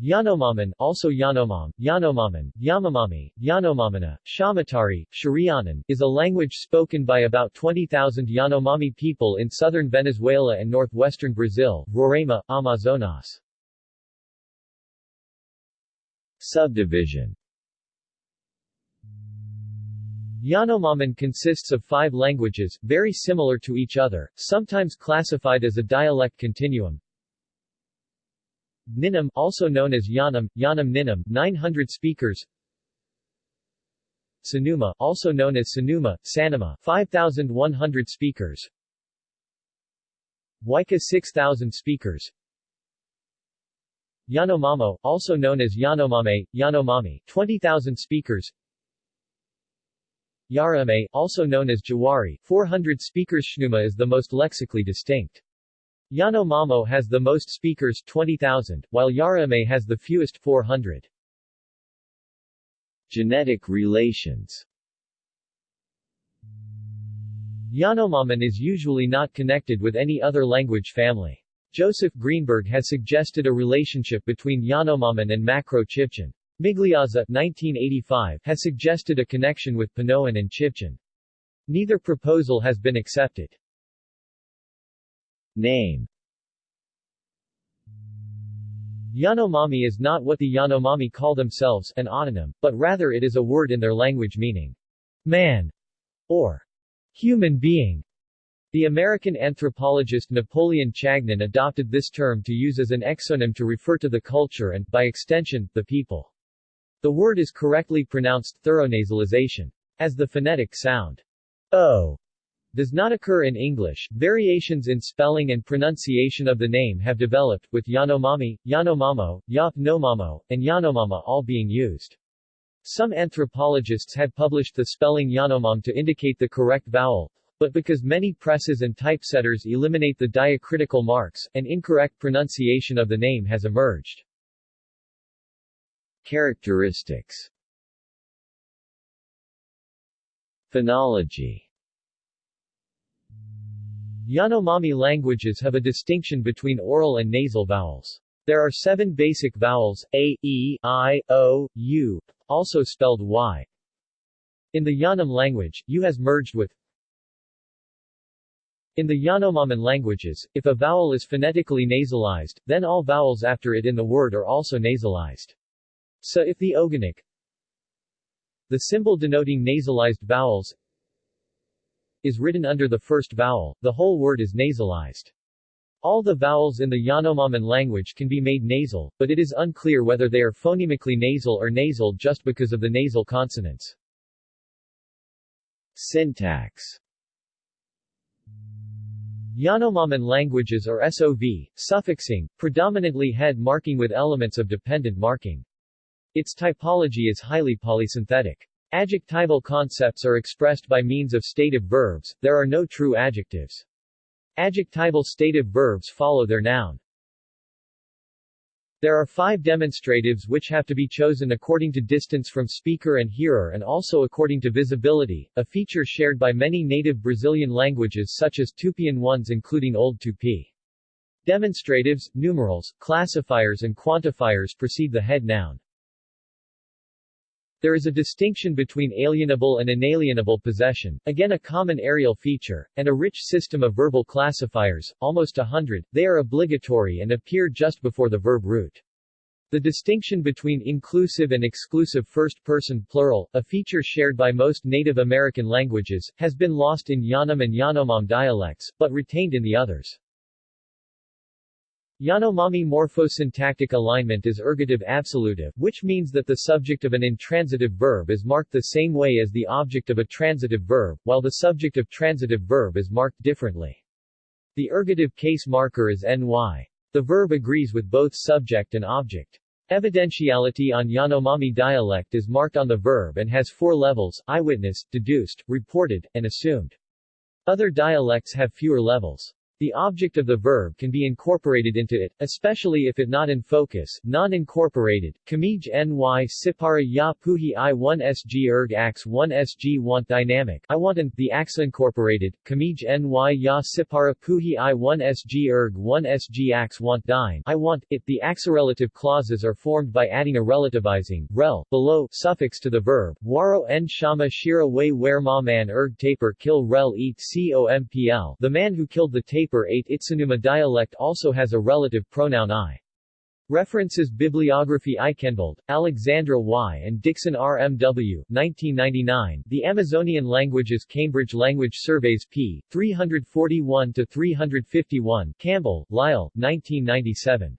Yanomami, also Yanomam, Yanomami, Yamamami, Yanomamina, Shamatari, Sharianan, is a language spoken by about 20,000 Yanomami people in southern Venezuela and northwestern Brazil, Roraima, Amazonas. Subdivision Yanomaman consists of five languages, very similar to each other, sometimes classified as a dialect continuum. Ninam, also known as Yanam, Yanam Ninam, 900 speakers. Sanuma, also known as Sanuma, Sanama, 5,100 speakers. Waika 6,000 speakers. Yanomamo, also known as Yanomame, Yanomami, 20,000 speakers. Yarame, also known as Jawari, 400 speakers Sanuma is the most lexically distinct. Yanomamo has the most speakers 20,000, while Yarame has the fewest 400. Genetic relations Yanomaman is usually not connected with any other language family. Joseph Greenberg has suggested a relationship between Yanomaman and Macro-Chibchan. Migliazza 1985 has suggested a connection with Panoan and Chibchan. Neither proposal has been accepted. Name Yanomami is not what the Yanomami call themselves an autonym, but rather it is a word in their language meaning man or human being. The American anthropologist Napoleon Chagnon adopted this term to use as an exonym to refer to the culture and, by extension, the people. The word is correctly pronounced thorough nasalization. As the phonetic sound o does not occur in English, variations in spelling and pronunciation of the name have developed, with Yanomami, Yanomamo, Yap Nomamo, and Yanomama all being used. Some anthropologists had published the spelling Yanomam to indicate the correct vowel, but because many presses and typesetters eliminate the diacritical marks, an incorrect pronunciation of the name has emerged. Characteristics Phonology Yanomami languages have a distinction between oral and nasal vowels. There are seven basic vowels, a, e, i, o, u, also spelled y. In the Yanam language, u has merged with in the Yanomaman languages, if a vowel is phonetically nasalized, then all vowels after it in the word are also nasalized. So if the ogonek the symbol denoting nasalized vowels is written under the first vowel, the whole word is nasalized. All the vowels in the Yanomami language can be made nasal, but it is unclear whether they are phonemically nasal or nasal just because of the nasal consonants. Syntax Yanomami languages are SOV, suffixing, predominantly head marking with elements of dependent marking. Its typology is highly polysynthetic. Adjectival concepts are expressed by means of stative verbs, there are no true adjectives. Adjectival stative verbs follow their noun. There are five demonstratives which have to be chosen according to distance from speaker and hearer and also according to visibility, a feature shared by many native Brazilian languages such as Tupian ones including Old Tupi. Demonstratives, numerals, classifiers and quantifiers precede the head noun. There is a distinction between alienable and inalienable possession, again a common areal feature, and a rich system of verbal classifiers, almost a hundred, they are obligatory and appear just before the verb root. The distinction between inclusive and exclusive first-person plural, a feature shared by most Native American languages, has been lost in Yanam and Yanomam dialects, but retained in the others. Yanomami morphosyntactic alignment is ergative absolutive, which means that the subject of an intransitive verb is marked the same way as the object of a transitive verb, while the subject of transitive verb is marked differently. The ergative case marker is ny. The verb agrees with both subject and object. Evidentiality on Yanomami dialect is marked on the verb and has four levels, eyewitness, deduced, reported, and assumed. Other dialects have fewer levels. The object of the verb can be incorporated into it, especially if it not in focus, non-incorporated. Kamij ny sipara ya puhi i 1 sg erg ax 1 sg want dynamic I want an, the ax incorporated, Kamij ny ya sipara puhi i 1 sg erg 1 sg ax want dyn I want, it. The axarelative clauses are formed by adding a relativizing, rel, below, suffix to the verb. Waro en shama shira way where ma man erg tapir kill rel eat compl The man who killed the tapir paper 8 Itsunuma dialect also has a relative pronoun I. References Bibliography Aikhenvald, Alexandra Y. and Dixon R. M. W. 1999, The Amazonian Languages Cambridge Language Surveys p. 341-351 Campbell, Lyle, 1997.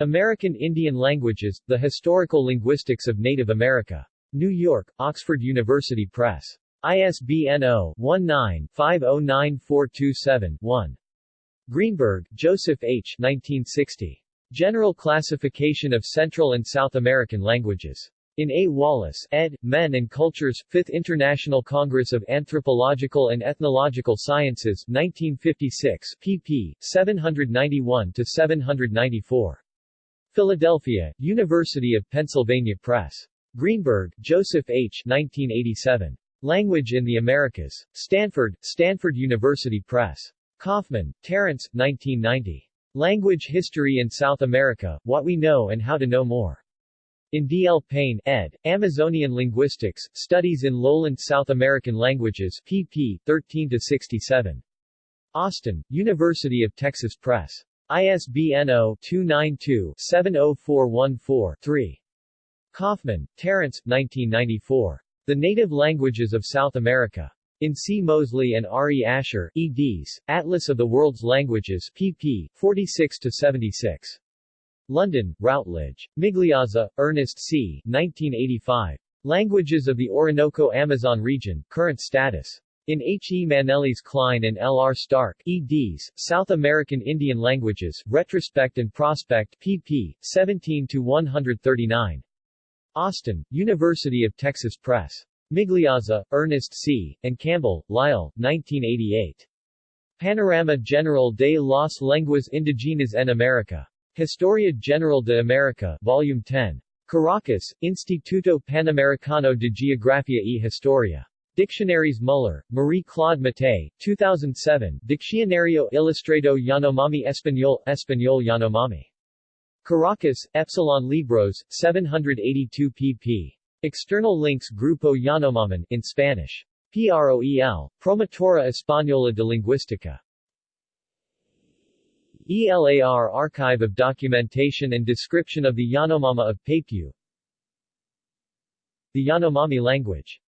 American Indian Languages, The Historical Linguistics of Native America. New York, Oxford University Press. ISBN 0-19-509427-1. Greenberg, Joseph H. 1960. General Classification of Central and South American Languages. In A. Wallace, ed., Men and Cultures, 5th International Congress of Anthropological and Ethnological Sciences, 1956, pp. 791-794. Philadelphia, University of Pennsylvania Press. Greenberg, Joseph H. 1987. Language in the Americas. Stanford, Stanford University Press. Kaufman, Terence, 1990. Language History in South America, What We Know and How to Know More. In D. L. Payne, ed., Amazonian Linguistics, Studies in Lowland South American Languages, pp. 13-67. Austin, University of Texas Press. ISBN 0-292-70414-3. Kaufman, Terence, 1994. The Native Languages of South America. In C. Mosley and R. E. Asher, eds., Atlas of the World's Languages, pp. 46-76. London, Routledge. Migliazza, Ernest C. 1985. Languages of the Orinoco-Amazon Region, Current Status. In H. E. Manelis Klein and L. R. Stark, eds., South American Indian Languages, Retrospect and Prospect, pp. 17-139. Austin, University of Texas Press. Migliazza, Ernest C., and Campbell, Lyle, 1988. Panorama General de las Lenguas Indigenas en América. Historia General de América, Volume 10. Caracas, Instituto Panamericano de Geografía y Historia. Dictionaries Muller, Marie-Claude Mattei, 2007, Diccionario Ilustrado Yanomami Español, Español Yanomami. Caracas, Epsilon Libros, 782 pp. External links Grupo Yanomaman in Spanish. PROEL, Promotora Española de Lingüística. ELAR Archive of Documentation and Description of the Yanomama of Papiu The Yanomami language